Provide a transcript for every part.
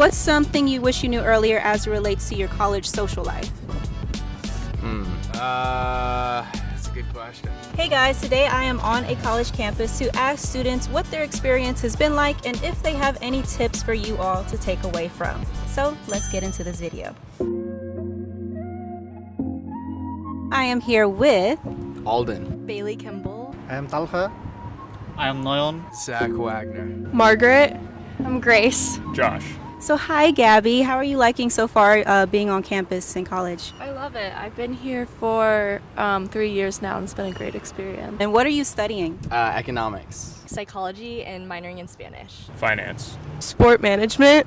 What's something you wish you knew earlier as it relates to your college social life? Hmm. Uh, that's a good question. Hey guys, today I am on a college campus to ask students what their experience has been like and if they have any tips for you all to take away from. So let's get into this video. I am here with Alden. Bailey Kimball. I am Talha. I am Noyon. Zach Wagner. Margaret. I'm Grace. Josh. So hi Gabby, how are you liking so far uh, being on campus in college? I love it. I've been here for um, three years now and it's been a great experience. And what are you studying? Uh, economics. Psychology and minoring in Spanish. Finance. Sport management.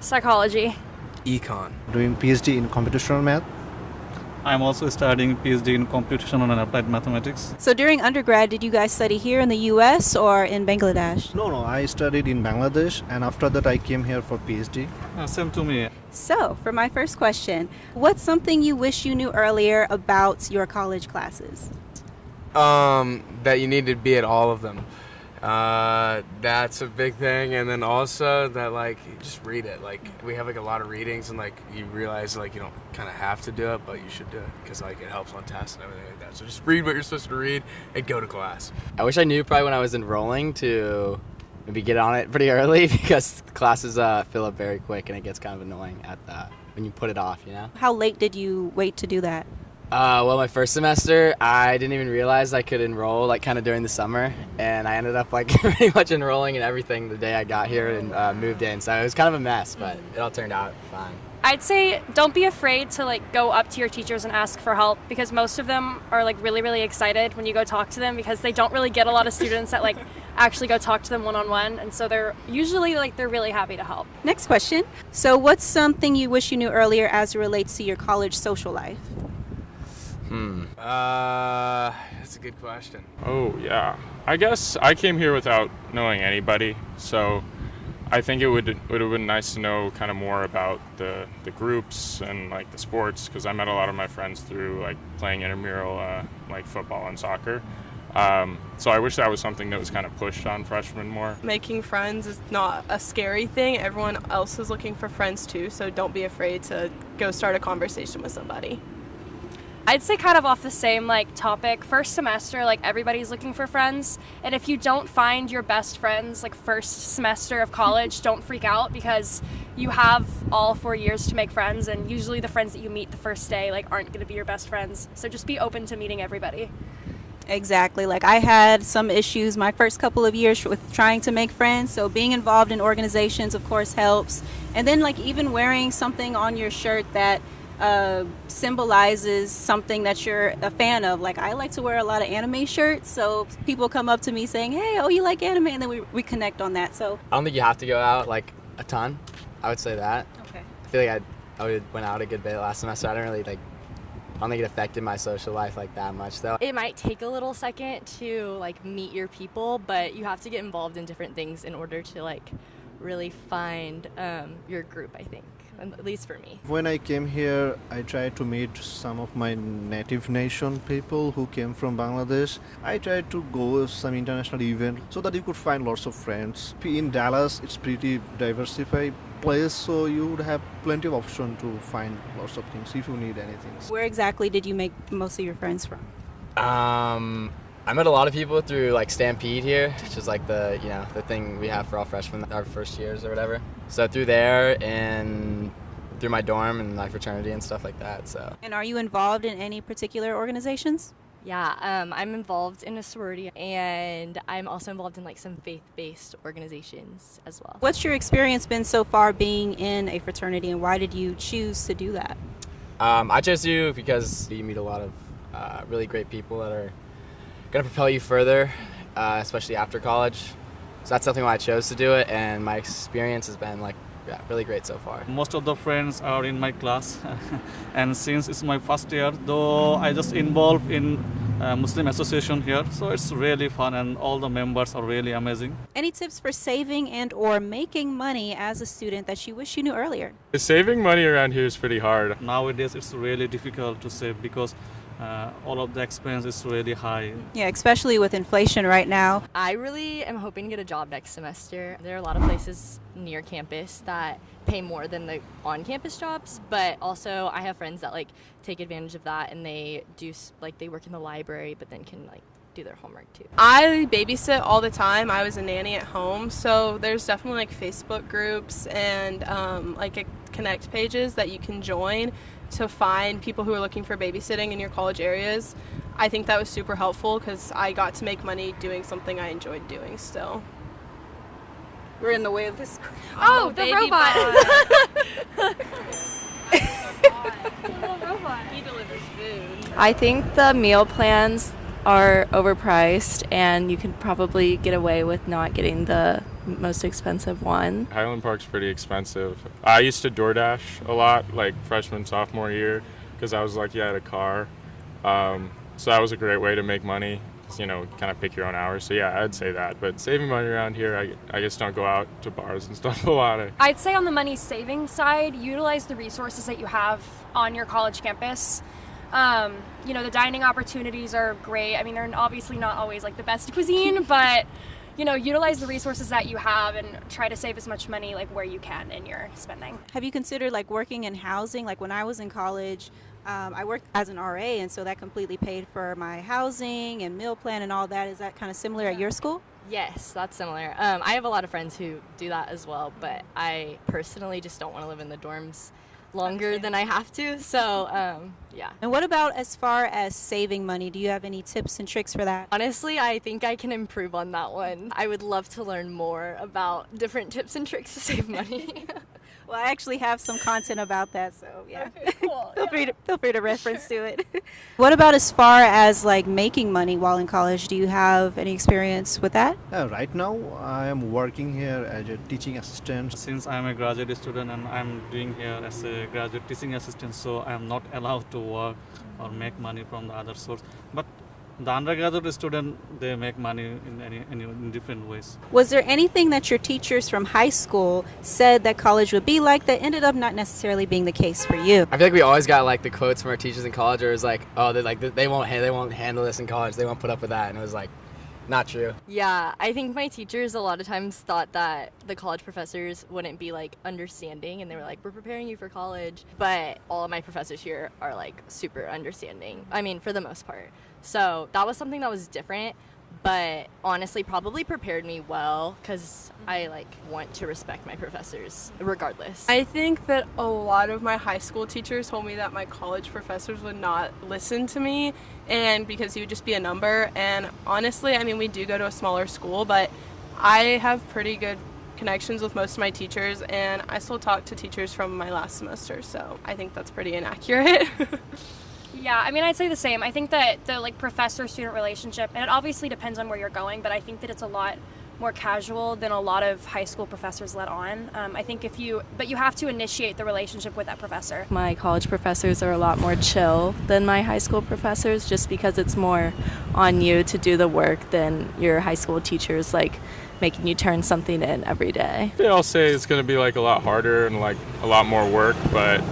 Psychology. Econ. Doing PhD in computational math. I am also studying PhD in computational and applied mathematics. So during undergrad, did you guys study here in the US or in Bangladesh? No, no, I studied in Bangladesh and after that I came here for PhD. Uh, same to me. So, for my first question, what's something you wish you knew earlier about your college classes? Um, that you need to be at all of them. Uh, that's a big thing, and then also that like you just read it. Like we have like a lot of readings, and like you realize like you don't kind of have to do it, but you should do it because like it helps on tests and everything like that. So just read what you're supposed to read and go to class. I wish I knew probably when I was enrolling to maybe get on it pretty early because classes uh, fill up very quick and it gets kind of annoying at that when you put it off, you know? How late did you wait to do that? Uh, well, my first semester, I didn't even realize I could enroll like kind of during the summer, and I ended up like pretty much enrolling in everything the day I got here and uh, moved in. So it was kind of a mess, but it all turned out fine. I'd say don't be afraid to like go up to your teachers and ask for help because most of them are like really really excited when you go talk to them because they don't really get a lot of students that like actually go talk to them one on one and so they're usually like they're really happy to help. Next question. So, what's something you wish you knew earlier as it relates to your college social life? Hmm. Uh, that's a good question. Oh, yeah. I guess I came here without knowing anybody, so I think it would would have been nice to know kind of more about the, the groups and like the sports because I met a lot of my friends through like playing intramural uh, like football and soccer. Um, so I wish that was something that was kind of pushed on freshmen more. Making friends is not a scary thing. Everyone else is looking for friends too, so don't be afraid to go start a conversation with somebody. I'd say kind of off the same like topic. First semester, like everybody's looking for friends, and if you don't find your best friends like first semester of college, don't freak out because you have all 4 years to make friends and usually the friends that you meet the first day like aren't going to be your best friends. So just be open to meeting everybody. Exactly. Like I had some issues my first couple of years with trying to make friends. So being involved in organizations, of course, helps. And then like even wearing something on your shirt that uh, symbolizes something that you're a fan of. Like I like to wear a lot of anime shirts, so people come up to me saying, "Hey, oh, you like anime?" and then we, we connect on that. So I don't think you have to go out like a ton. I would say that. okay. I feel like I, I would- went out a good bit last semester. I don't really like, I don't think it affected my social life like that much though. It might take a little second to like meet your people, but you have to get involved in different things in order to like really find um, your group, I think. At least for me. When I came here, I tried to meet some of my native nation people who came from Bangladesh. I tried to go some international event so that you could find lots of friends. In Dallas, it's pretty diversified place, so you would have plenty of option to find lots of things if you need anything. Where exactly did you make most of your friends from? Um, I met a lot of people through like Stampede here, which is like the you know the thing we have for all freshmen, our first years or whatever. So through there and through my dorm and my fraternity and stuff like that. So And are you involved in any particular organizations? Yeah, um, I'm involved in a sorority and I'm also involved in like some faith-based organizations as well. What's your experience been so far being in a fraternity, and why did you choose to do that? um, I chose you because you meet a lot of uh, really great people that are going to propel you further, uh, especially after college. So that's something why I chose to do it, and my experience has been like yeah, really great so far. Most of the friends are in my class, and since it's my first year, though I just involved in uh, Muslim association here, so it's really fun, and all the members are really amazing. Any tips for saving and or making money as a student that you wish you knew earlier? Saving money around here is pretty hard. Nowadays, it's really difficult to save because uh, all of the expense is really high. Yeah, especially with inflation right now. I really am hoping to get a job next semester. There are a lot of places near campus that pay more than the on-campus jobs, but also I have friends that like take advantage of that and they do like they work in the library but then can like do their homework too. I babysit all the time. I was a nanny at home, so there's definitely like Facebook groups and um, like a connect pages that you can join to find people who are looking for babysitting in your college areas. I think that was super helpful because I got to make money doing something I enjoyed doing still. We're in the way of this. Oh, the baby robot. He delivers food. I think the meal plans are overpriced, and you can probably get away with not getting the most expensive one. Highland Park's pretty expensive. I used to DoorDash a lot, like freshman, sophomore year, because I was lucky I had a car. Um, so that was a great way to make money. You know, kind of pick your own hours. So yeah, I'd say that. But saving money around here, I, I just don't go out to bars and stuff a lot. I, I'd say on the money saving side, utilize the resources that you have on your college campus. Um, you know, the dining opportunities are great. I mean, they're obviously not always like the best cuisine, but you know, utilize the resources that you have and try to save as much money like where you can in your spending. Have you considered like working in housing? Like when I was in college, um, I worked as an RA, and so that completely paid for my housing and meal plan and all that. Is that kind of similar at your school? Yes, that's similar. Um, I have a lot of friends who do that as well, but I personally just don't want to live in the dorms longer than I have to. So, um, yeah. And what about as far as saving money? Do you have any tips and tricks for that? Honestly, I think I can improve on that one. I would love to learn more about different tips and tricks to save money. Well, I actually have some content about that, so yeah. cool. feel free to feel free to reference to it. what about as far as like making money while in college? Do you have any experience with that? Uh, right now, I am working here as a teaching assistant. Since I'm a graduate student and I'm doing here as a graduate teaching assistant, so I'm not allowed to work or make money from the other source. But the undergraduate student, they make money in any, any in different ways. Was there anything that your teachers from high school said that college would be like that ended up not necessarily being the case for you? I feel like we always got like the quotes from our teachers in college, or it was like, oh, they like they won't ha- they won't handle this in college. They won't put up with that, and it was like, not true. Yeah, I think my teachers a lot of times thought that the college professors wouldn't be like understanding and they were like, we're preparing you for college. But all of my professors here are like super understanding. I mean, for the most part. So that was something that was different, but honestly, probably prepared me well because I like want to respect my professors regardless. I think that a lot of my high school teachers told me that my college professors would not listen to me and because he would just be a number and honestly, I mean we do go to a smaller school, but I have pretty good connections with most of my teachers and I still talk to teachers from my last semester, so I think that's pretty inaccurate. Yeah, I mean, I'd say the same. I think that the like professor-student relationship, and it obviously depends on where you're going, but I think that it's a lot more casual than a lot of high school professors let on. Um, I think if you, but you have to initiate the relationship with that professor. My college professors are a lot more chill than my high school professors just because it's more on you to do the work than your high school teachers like making you turn something in every day. They all say it's going to be like a lot harder and like a lot more work, but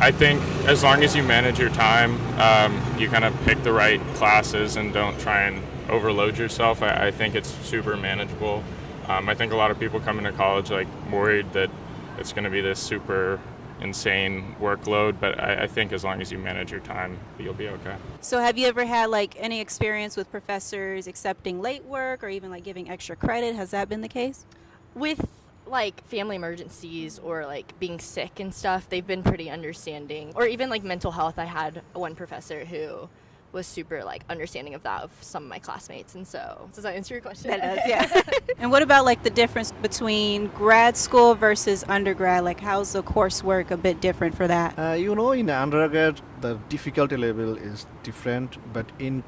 I think as long as you manage your time, um, you kind of pick the right classes and don't try and overload yourself. I, I think it's super manageable. Um, I think a lot of people come into college like worried that it's going to be this super insane workload, but I, I think as long as you manage your time, you'll be okay. So have you ever had like any experience with professors accepting late work or even like giving extra credit? Has that been the case? with like family emergencies or like being sick and stuff, they've been pretty understanding. Or even like mental health, I had one professor who was super like understanding of that of some of my classmates and so does that answer your question That does, yeah. and what about like the difference between grad school versus undergrad? Like how's the coursework a bit different for that? Uh, you know, in undergrad, the difficulty level is different, but in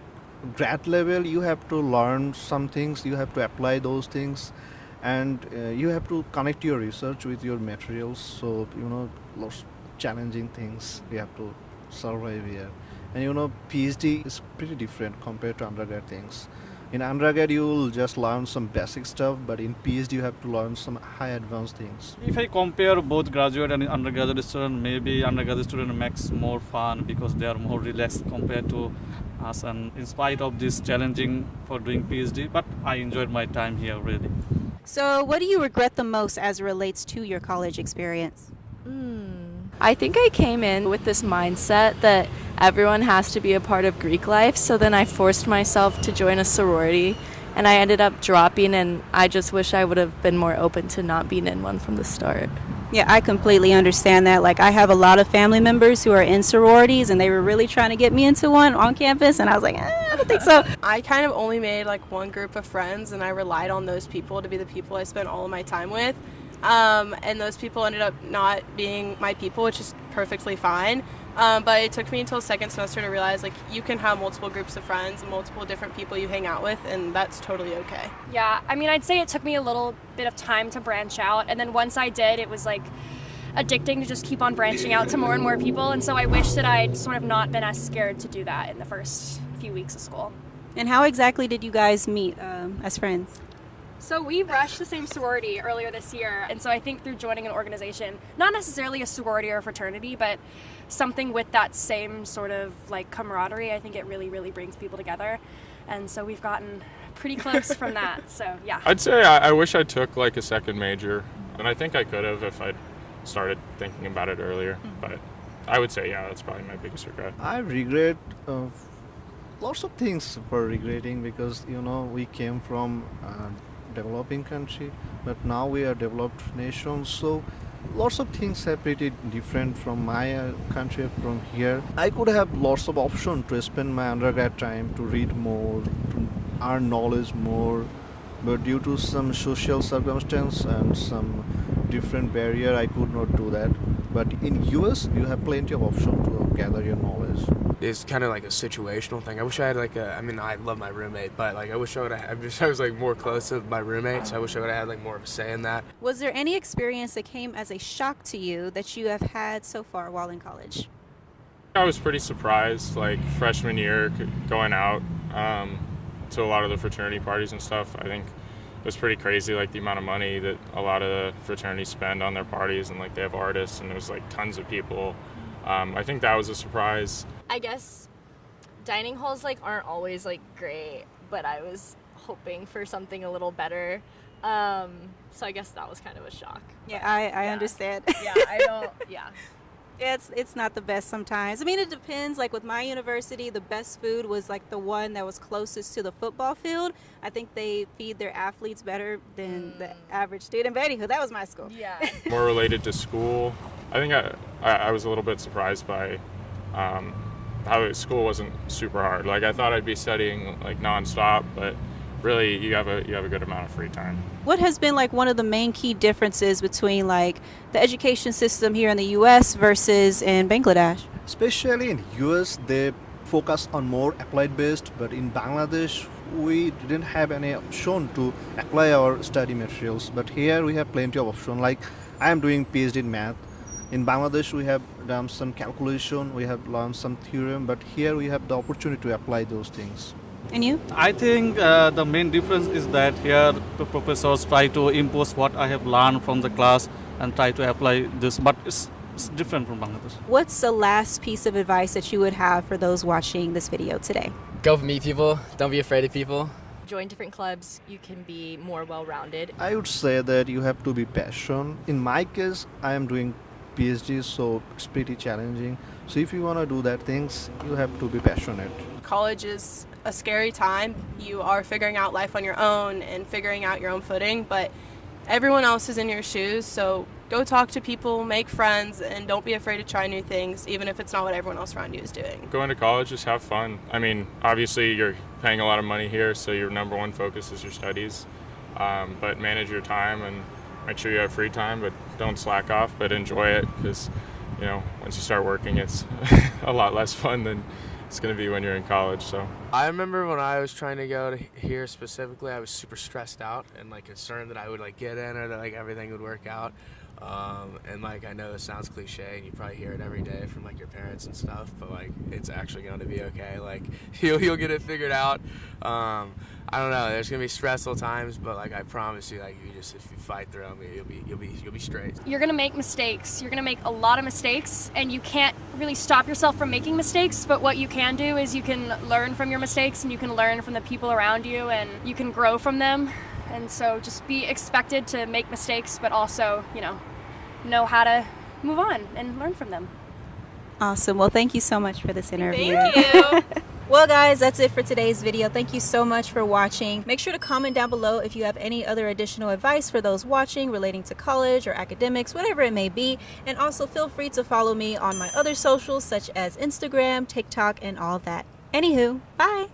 grad level, you have to learn some things, you have to apply those things, and uh, you have to connect your research with your materials. So, you know, lots challenging things you have to survive here. And you know, PhD is pretty different compared to undergrad things. In undergrad, you will just learn some basic stuff, but in PhD, you have to learn some high advanced things. If I compare both graduate and undergraduate student, maybe undergraduate student makes more fun because they are more relaxed compared to us. And in spite of this challenging for doing PhD, but I enjoyed my time here really. So, what do you regret the most as it relates to your college experience? Hmm. I think I came in with this mindset that everyone has to be a part of Greek life, so then I forced myself to join a sorority and I ended up dropping and I just wish I would have been more open to not being in one from the start. Yeah, I completely understand that. Like, I have a lot of family members who are in sororities, and they were really trying to get me into one on campus, and I was like, eh, I don't think so. I kind of only made like one group of friends, and I relied on those people to be the people I spent all of my time with. Um, and those people ended up not being my people, which is perfectly fine. Um, but it took me until second semester to realize like you can have multiple groups of friends and multiple different people you hang out with, and that's totally okay. Yeah, I mean, I'd say it took me a little bit of time to branch out, and then once I did, it was like addicting to just keep on branching out to more and more people. And so I wish that I'd sort of not been as scared to do that in the first few weeks of school. And how exactly did you guys meet um, as friends? So we rushed the same sorority earlier this year, and so I think through joining an organization, not necessarily a sorority or a fraternity, but something with that same sort of like camaraderie, I think it really, really brings people together. And so we've gotten pretty close from that. So yeah. I'd say I, I wish I took like a second major, and I think I could have if I'd started thinking about it earlier. But I would say, yeah, that's probably my biggest regret. I regret uh, lots of things for regretting because you know we came from a developing country, but now we are developed nation. So lots of things are pretty different from my uh, country from here. I could have lots of option to spend my undergrad time to read more, to earn knowledge more, but due to some social circumstance and some different barrier, I could not do that. But in US, you have plenty of option to gather your knowledge. It's kind of like a situational thing. I wish I had like a. I mean, I love my roommate, but like I wish I would have. I wish I was like more close to my roommates. I wish I would have had like more of a say in that. Was there any experience that came as a shock to you that you have had so far while in college? I was pretty surprised, like freshman year, going out um, to a lot of the fraternity parties and stuff. I think it was pretty crazy, like the amount of money that a lot of the fraternities spend on their parties, and like they have artists, and it was like tons of people. Um, I think that was a surprise. I guess dining halls like aren't always like great, but I was hoping for something a little better. Um, so I guess that was kind of a shock. Yeah, I, I Yeah. understand. Yeah, I don't. Yeah. it's it's not the best sometimes. I mean, it depends. Like with my university, the best food was like the one that was closest to the football field. I think they feed their athletes better than the average student. But anywho, that was my school. Yeah. more related to school. I think I, I, I was a little bit surprised by um, how school wasn't super hard. Like I thought I'd be studying like nonstop, but really you have a you have a good amount of free time. What has been like one of the main key differences between like the education system here in the U.S. versus in Bangladesh? Especially in US, they focus on more applied based, but in Bangladesh, we didn't have any option to apply our study materials. But here we have plenty of option. Like I am doing PhD in math. In Bangladesh, we have done some calculation, we have learned some theorem, but here we have the opportunity to apply those things. And you? I think uh, the main difference is that here the professors try to impose what I have learned from the class and try to apply this, but it's, it's different from Bangladesh. What's the last piece of advice that you would have for those watching this video today? Go meet people. Don't be afraid of people. Join different clubs. You can be more well-rounded. I would say that you have to be passionate. In my case, I am doing PhD, so it's pretty challenging. So if you want to do that things, you have to be passionate. College is a scary time. You are figuring out life on your own and figuring out your own footing, but everyone else is in your shoes, so go talk to people, make friends, and don't be afraid to try new things, even if it's not what everyone else around you is doing. Going to college, just have fun. I mean, obviously you're paying a lot of money here, so your number one focus is your studies. Um, but manage your time and make sure you have free time, but don't slack off. But enjoy it because you know once you start working, it's a lot less fun than it's going to be when you're in college. So I remember when I was trying to go to here specifically, I was super stressed out and like concerned that I would like get in or that like everything would work out. Um, and like I know it sounds cliche, and you probably hear it every day from like your parents and stuff, but like it's actually going to be okay. Like you'll you'll get it figured out. Um, I don't know. There's gonna be stressful times, but like I promise you, like you just if you fight through them, you'll be you'll be you'll be straight. You're gonna make mistakes. You're gonna make a lot of mistakes, and you can't really stop yourself from making mistakes. But what you can do is you can learn from your mistakes, and you can learn from the people around you, and you can grow from them. And so just be expected to make mistakes, but also, you know, know how to move on and learn from them. Awesome. Well, thank you so much for this interview. Thank you. Well, guys, that's it for today's video. Thank you so much for watching. Make sure to comment down below if you have any other additional advice for those watching relating to college or academics, whatever it may be. And also feel free to follow me on my other socials such as Instagram, TikTok, and all that. Anywho, bye.